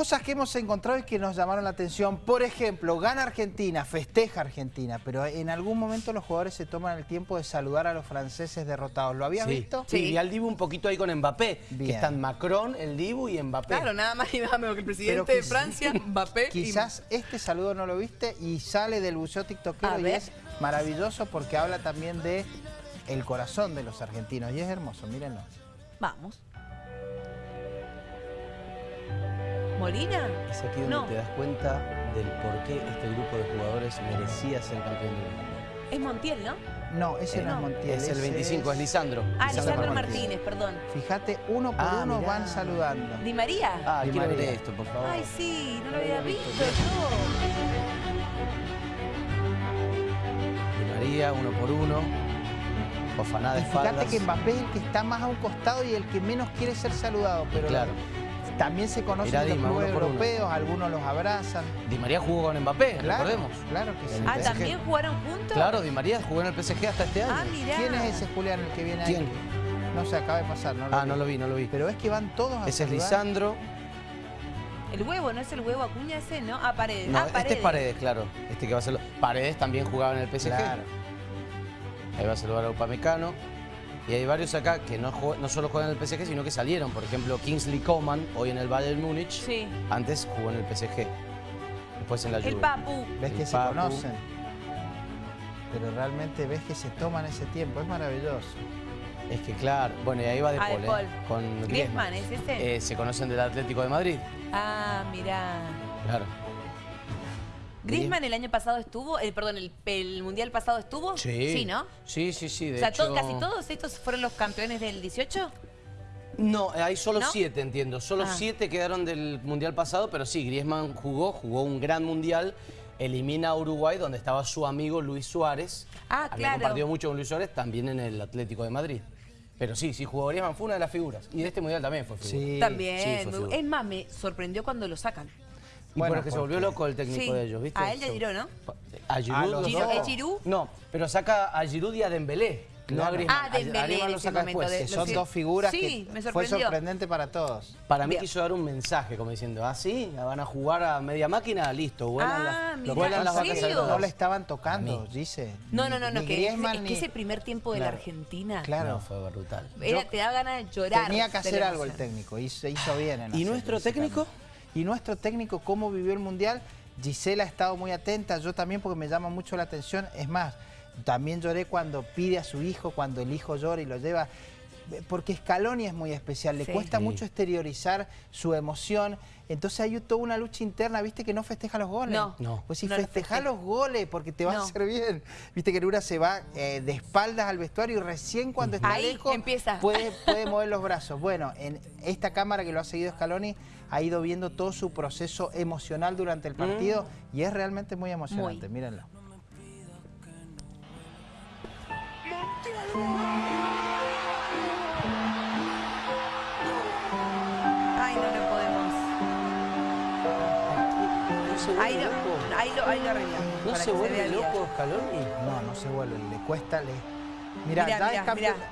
Cosas que hemos encontrado y que nos llamaron la atención. Por ejemplo, gana Argentina, festeja Argentina, pero en algún momento los jugadores se toman el tiempo de saludar a los franceses derrotados. ¿Lo habías visto? Sí, y al Dibu un poquito ahí con Mbappé, Bien. que están Macron, el Dibu y Mbappé. Claro, nada más y nada menos que el presidente de Francia, Mbappé. y- Quizás este saludo no lo viste y sale del buceo tiktokero A y ver. es maravilloso porque habla también de el corazón de los argentinos y es hermoso, mírenlo. Vamos. ¿Molina? Es aquí donde No. te das cuenta del por qué este grupo de jugadores merecía ser campeón del mundo. Es Montiel, ¿no? No, ese Eh, no, es Montiel. Es el ese 25, es Lisandro. Ah, Lisandro Lisandro Martínez. Martínez, perdón. Fíjate, uno por Ah, uno mirá. van saludando. ¿Di María? Ah, Di quiero ver María. esto, por favor. Ay, sí, no lo había visto yo. Di María, uno por uno. Ofaná de fíjate que Mbappé es el que está más a un costado y el que menos quiere ser saludado, pero Claro. También se conocen los Dima, clubes uno. europeos, algunos los abrazan. Di María jugó con Mbappé, Claro, recordemos. claro que sí. Ah. ¿también jugaron juntos? Claro, Di María jugó en el PSG hasta este año. Ah, mirá. ¿Quién es ese Julián el que viene ahí? No se acaba de pasar, no lo Ah, vi. no lo vi, no lo vi. Pero es que van todos a Ese es. Lisandro. El huevo, ¿no es el huevo Acuña ese? ¿No? Ah, Paredes. No, ah, este es Paredes, claro. Este que va a ser. Paredes también jugaba en el PSG. Claro. Ahí va a saludar a Upamecano. Y hay varios acá que no, no solo juegan en el PSG, sino que salieron. Por ejemplo, Kingsley Coman, hoy en el Bayern Múnich. Sí. Antes jugó en el PSG. Después en la Juve. El Papu. Ves que se conocen. Pero realmente ves que se toman ese tiempo, es maravilloso. Es que claro. Bueno, y ahí va De Ah, De Paul, ¿eh? Con Griezmann, Griezmann. ¿es ese? Eh, se conocen del Atlético de Madrid. Ah, mirá. Claro. ¿Griezmann el año pasado estuvo? El, perdón, el, el mundial pasado estuvo? Sí. Sí, ¿no? Sí, sí, sí. De o sea, hecho... casi todos estos fueron los campeones del 18. No, hay solo ¿No? siete, entiendo. Solo Ah. siete quedaron del Mundial pasado, pero sí, Griezmann jugó, jugó un gran Mundial, elimina a Uruguay, donde estaba su amigo Luis Suárez. Ah, Había claro. compartido mucho con Luis Suárez, también en el Atlético de Madrid. Pero sí, sí, jugó Griezmann, fue una de las figuras. Y de este Mundial también fue figura. Sí. También. sí, fue figura. es más, me sorprendió cuando lo sacan. Bueno, bueno, que se volvió porque- loco el técnico Sí. de ellos, ¿viste? A él y a Se- Giroud, ¿no? A A Giroud. Giroud. ¿Es Giroud? No, pero saca a Giroud y a Dembélé, no a. Griezmann. Ah, Dembélé en ese saca momento, después. de- son dos figuras Sí, que me fue sorprendente para todos. Para mí Bien. quiso dar un mensaje, como diciendo, ah, sí, van a jugar a media máquina, listo, vuelan, Ah, mirá, vuelan ¿en las vacas. No le estaban tocando, dice. No, no, no, no Ni que, es ni- que ese primer tiempo de la Claro. Argentina Claro. No, fue brutal. era, te da ganas de llorar. Tenía que de hacer la algo el técnico y se hizo bien en ¿Y nuestro técnico? ¿Y nuestro técnico cómo vivió el Mundial? Gisela ha estado muy atenta, yo también porque me llama mucho la atención. Es más, también lloré cuando pide a su hijo, cuando el hijo llora y lo lleva. Porque Scaloni es muy especial, le Sí. cuesta Sí. mucho exteriorizar su emoción. Entonces hay toda una lucha interna, ¿viste que no festeja los goles? No. No. Pues si No festeja los goles porque te va No. a hacer bien. Viste que una se va eh, de espaldas al vestuario y recién cuando está Ahí lejos empieza. puede, puede mover los brazos. Bueno, en esta cámara que lo ha seguido Scaloni ha ido viendo todo su proceso emocional durante el partido y es realmente muy emocionante, Muy. mírenlo. Ahí lo, ahí lo arreglamos. ¿No se vuelve bien. loco Scaloni? No, no se vuelve, le cuesta, le... Mira, Mirá, mirá, es campeón. mirá.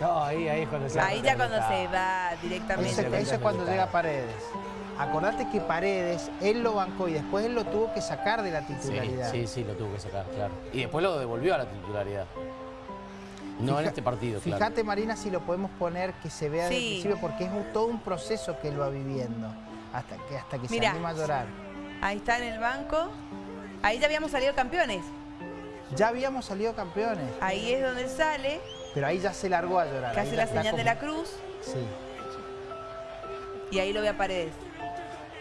No, ahí, ahí cuando se Ahí ya cuando se va directamente. Ese- eso es cuando llega Paredes. Acordate que Paredes, él lo bancó y después él lo tuvo que sacar de la Sí, titularidad. sí, sí, lo tuvo que sacar, claro. Y después lo devolvió a la titularidad. No en este partido, claro. Fíjate, Marina, si lo podemos poner que se vea desde el Sí. principio, porque es un- todo un proceso que él va viviendo hasta que, hasta que Mirá. se anima a llorar. Ahí está en el banco. Ahí ya habíamos salido campeones. Ya habíamos salido campeones, Ahí es donde sale, pero ahí ya se largó a llorar. que hace la señal de la cruz Sí, y ahí lo ve a Paredes.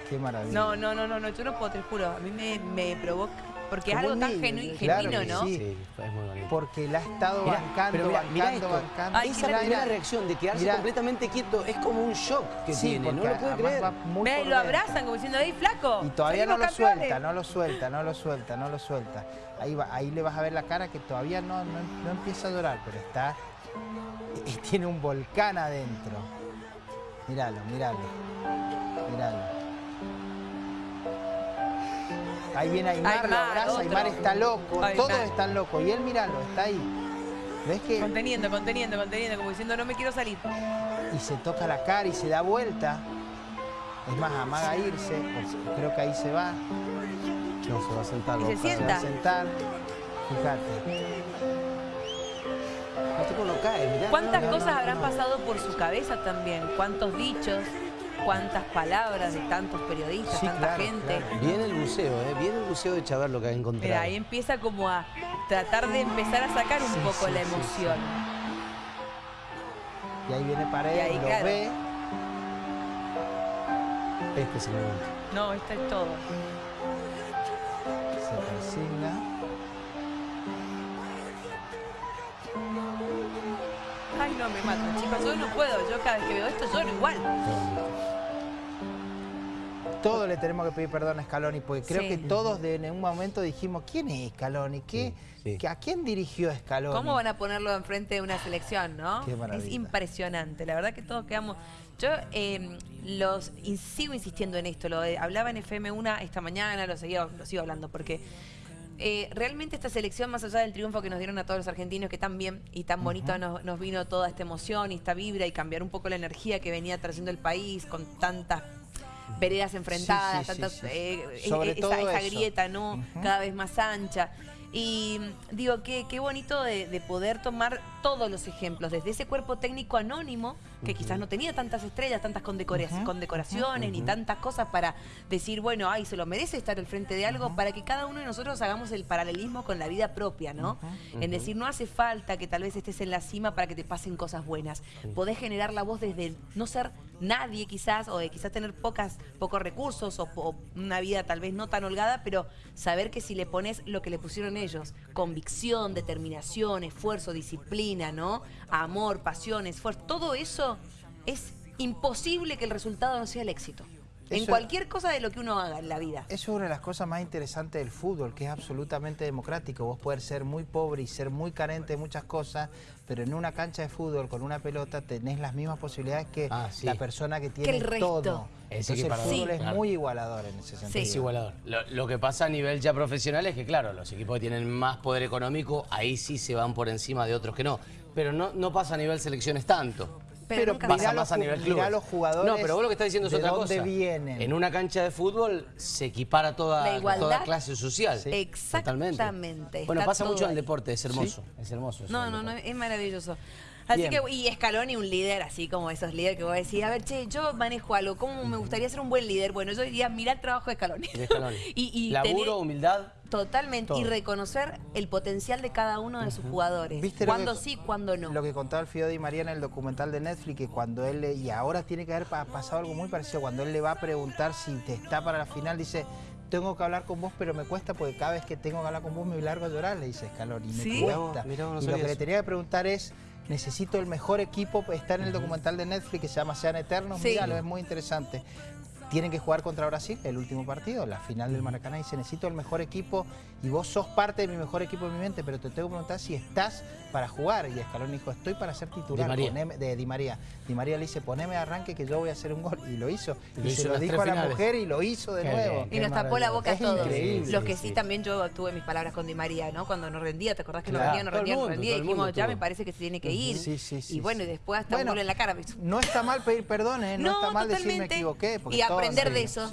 qué maravilla. No, no, no, no, no, yo no puedo, te juro. A mí me, me provoca. Porque es algo tan niño, claro genuino, que ¿no? sí. Sí, es muy bonito. Porque la ha estado Mirá, bancando, pero mirá, mirá bancando, esto. bancando. Ay, Esa mirá, primera mirá. reacción de quedarse Mirá. completamente quieto es como un shock que Sí, tiene, no lo puede creer. y por lo abrazan como diciendo, ¡ey, flaco! Y todavía no lo campeones". suelta, no lo suelta, no lo suelta, no lo suelta. Ahí, va, ahí le vas a ver la cara que todavía no, no, no empieza a llorar, pero está... eh, Tiene un volcán adentro. Míralo, míralo. Míralo. Ahí viene Aymar, lo abraza, otro. Aymar está loco, Aymar. todos están locos. Y él, míralo, está ahí. ¿Ves que...? Conteniendo, conteniendo, conteniendo, como diciendo, no me quiero salir. Y se toca la cara y se da vuelta. Es más, amaga irse, o creo que ahí se va, No, se va a sentar. Y se se va sienta. a sentar. Fíjate. Mirá. ¿Cuántas no, no, cosas no, habrán no. pasado por su cabeza también? ¿Cuántos dichos? ¿Cuántas palabras de tantos periodistas, Sí, tanta claro, gente? claro. Viene el buceo, ¿eh? Viene el buceo de Chavar lo que ha encontrado. Mira, ahí empieza como a tratar de empezar a sacar un Sí, poco sí, la emoción. Y ahí viene Paredes, Y ahí, lo claro. ve. Este es el momento. No, esto es todo. Se persigna. Ay, no, me matan, chicos. Yo no puedo. Yo cada vez que veo esto lloro igual. Todo le tenemos que pedir perdón a Scaloni, porque creo Sí. que todos de- en un momento dijimos, ¿quién es Scaloni? ¿Qué, Sí, sí. qué- ¿A quién dirigió Scaloni? ¿Cómo van a ponerlo enfrente de una selección, no? Qué. Es impresionante. La verdad que todos quedamos. Yo eh, los in- sigo insistiendo en esto. Lo de- hablaba en FM1 esta mañana, lo, seguía, lo sigo hablando, porque eh, realmente esta selección, más allá del triunfo que nos dieron a todos los argentinos, que tan bien y tan bonito nos, nos vino toda esta emoción y esta vibra y cambiar un poco la energía que venía trayendo el país con tantas veredas enfrentadas, sí, sí, tantas, sí. eh, Sobre esa, todo esa grieta, ¿no? Cada vez más ancha. Y digo, qué, qué bonito de, de poder tomar todos los ejemplos, desde ese cuerpo técnico anónimo, que quizás no tenía tantas estrellas, tantas condecora- condecoraciones, ni tantas cosas para decir, bueno, ay, se lo merece estar al frente de algo, para que cada uno de nosotros hagamos el paralelismo con la vida propia, ¿no? En decir, no hace falta que tal vez estés en la cima para que te pasen cosas buenas. Podés generar la voz desde no ser nadie quizás, o de quizás tener pocas, pocos recursos, o, o una vida tal vez no tan holgada, pero saber que si le pones lo que le pusieron ellos, convicción, determinación, esfuerzo, disciplina, ¿no? Amor, pasión, esfuerzo, todo eso es imposible que el resultado no sea el éxito. En cualquier cosa de lo que uno haga en la vida. Eso es una de las cosas más interesantes del fútbol, que es absolutamente democrático. Vos podés ser muy pobre y ser muy carente de muchas cosas, pero en una cancha de fútbol con una pelota tenés las mismas posibilidades que Ah, sí. la persona que tiene el resto. todo. Es Entonces el fútbol es claro. muy igualador en ese sentido. Es igualador. Lo, lo que pasa a nivel ya profesional es que, claro, los equipos que tienen más poder económico, ahí sí se van por encima de otros que no. Pero no, no pasa a nivel selecciones tanto. Pero mirá Pasa más a nivel mirá clubes. los jugadores No, pero vos lo que estás diciendo es de otra dónde cosa. vienen. En una cancha de fútbol se equipara toda, La igualdad. toda clase social. Sí. Exactamente, Bueno, está pasa mucho en el deporte, es hermoso. Es hermoso. eso No, no, no, es maravilloso. Así Bien. que, y Scaloni, un líder, así como esos líderes que vos decís, a ver, che, yo manejo algo, ¿cómo me gustaría ser un buen líder? Bueno, yo diría, mira el trabajo de Scaloni. De Scaloni. y, y Laburo, tener- humildad. Totalmente, y reconocer el potencial de cada uno de sus jugadores. ¿Viste lo cuándo que- sí, cuándo no. Lo que contaba el Fío Di María en el documental de Netflix, que cuando él, le- y ahora tiene que haber pa- pasado algo muy parecido, cuando él le va a preguntar si te está para la final, dice, tengo que hablar con vos, pero me cuesta porque cada vez que tengo que hablar con vos me largo a llorar, le dice Scaloni, me ¿Sí? cuesta. Mirá vos, mirá vos, no y lo que le tenía que preguntar es, necesito el mejor equipo, está en el documental de Netflix que se llama Sean Eternos, Sí. míralo, es muy interesante. Tienen que jugar contra Brasil, el último partido, la final del Maracaná, y dice, necesito el mejor equipo y vos sos parte de mi mejor equipo en mi mente, pero te tengo que preguntar si estás para jugar. Y Escalón dijo, estoy para ser titular. Di María. poneme- de Di María. Di María le dice, poneme de arranque que yo voy a hacer un gol. Y lo hizo. Y lo Y, hizo se lo dijo a la finales. mujer y lo hizo de Qué nuevo. bien. Y Qué nos tapó la boca a todos. increíble. Los que sí, también yo tuve mis palabras con Di María, ¿no? Cuando nos rendía, ¿te acordás que nos Claro. rendía, nos rendía, nos mundo, rendía? todo Y dijimos, ya me parece que se tiene que ir. Sí, sí, sí, y bueno, y después hasta un Bueno, gol en la cara. No está mal pedir perdón, ¿eh? No, está mal decir me totalmente. equivoqué. porque Y todos aprender de eso.